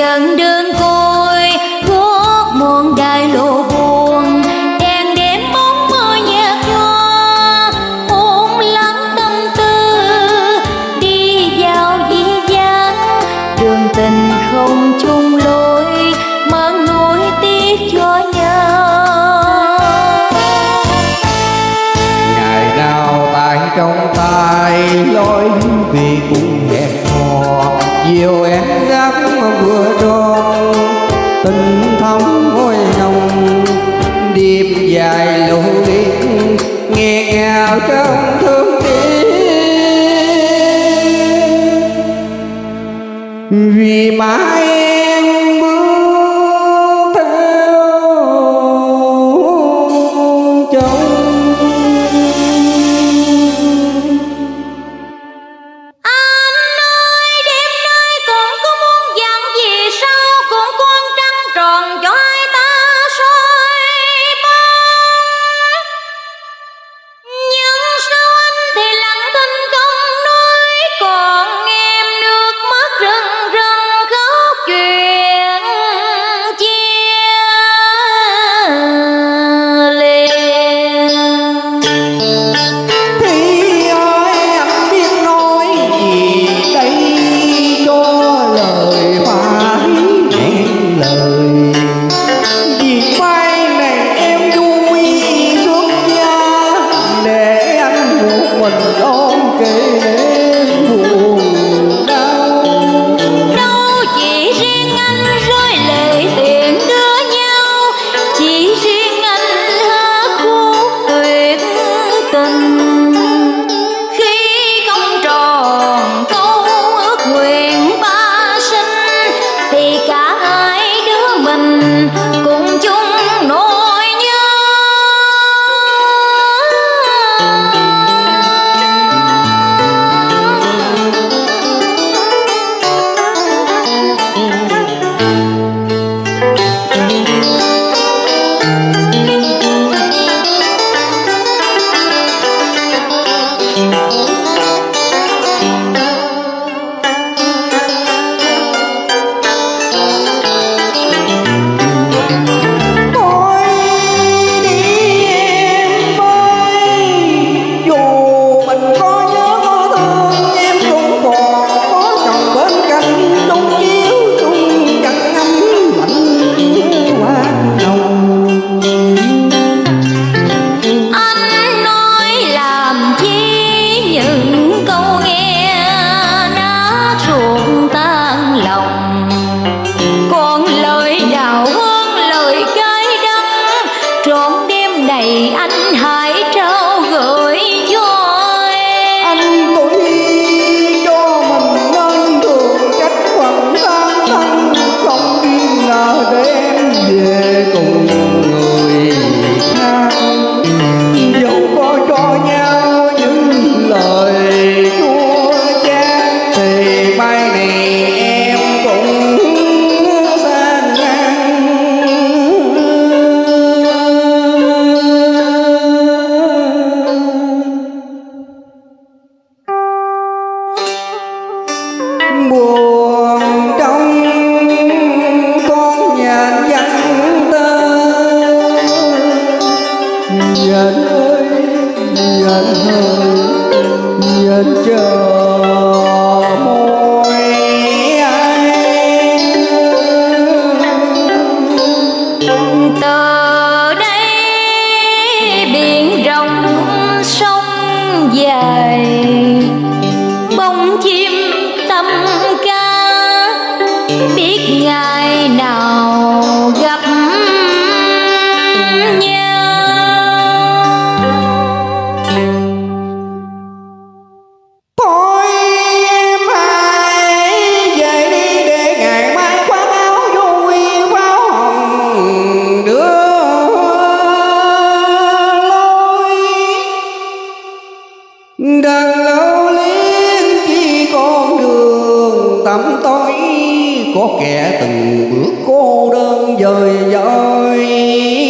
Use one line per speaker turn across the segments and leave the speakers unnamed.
dần đường
chiều em giác vừa tròn, tình thắm môi hồng điệp dài lũ biết nghe ngào trong thương tiếc. Vì mãi nhìn chờ môi anh
từ đây biển rộng, sông dài. Bóng chim tâm ca, biết ngày nào
đường tối có kẻ từng bước cô đơn dời dời.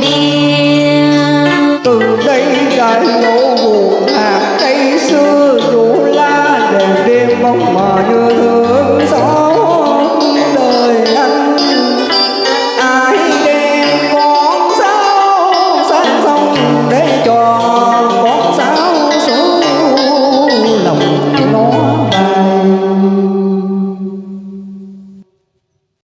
biên từ đây đại lộ buồn hạt cây xưa rủ la đèn đêm bóng mờ như hướng gió.